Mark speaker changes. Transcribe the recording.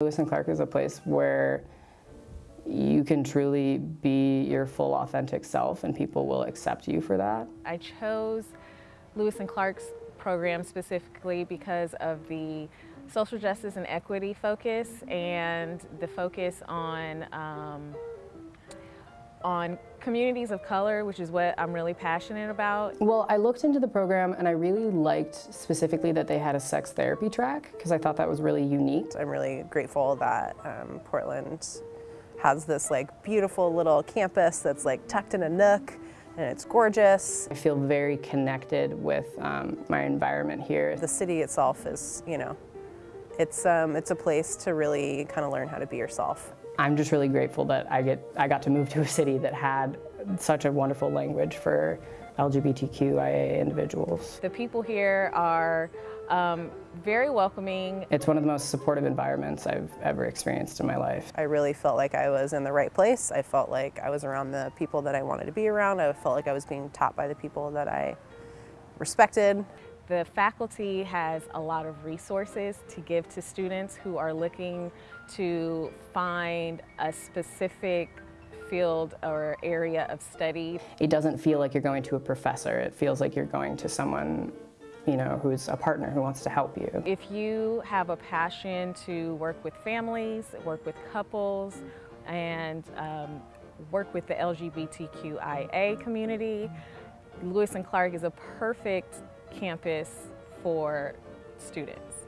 Speaker 1: Lewis and Clark is a place where you can truly be your full authentic self and people will accept you for that.
Speaker 2: I chose Lewis and Clark's program specifically because of the social justice and equity focus and the focus on um, on communities of color, which is what I'm really passionate about.
Speaker 1: Well, I looked into the program and I really liked specifically that they had a sex therapy track because I thought that was really unique.
Speaker 3: I'm really grateful that um, Portland has this like beautiful little campus that's like tucked in a nook and it's gorgeous.
Speaker 1: I feel very connected with um, my environment here.
Speaker 3: The city itself is, you know, it's, um, it's a place to really kind of learn how to be yourself.
Speaker 1: I'm just really grateful that I, get, I got to move to a city that had such a wonderful language for LGBTQIA individuals.
Speaker 2: The people here are um, very welcoming.
Speaker 1: It's one of the most supportive environments I've ever experienced in my life.
Speaker 3: I really felt like I was in the right place. I felt like I was around the people that I wanted to be around. I felt like I was being taught by the people that I respected.
Speaker 2: The faculty has a lot of resources to give to students who are looking to find a specific field or area of study.
Speaker 1: It doesn't feel like you're going to a professor. It feels like you're going to someone you know, who's a partner who wants to help you.
Speaker 2: If you have a passion to work with families, work with couples, and um, work with the LGBTQIA community, Lewis and Clark is a perfect campus for students.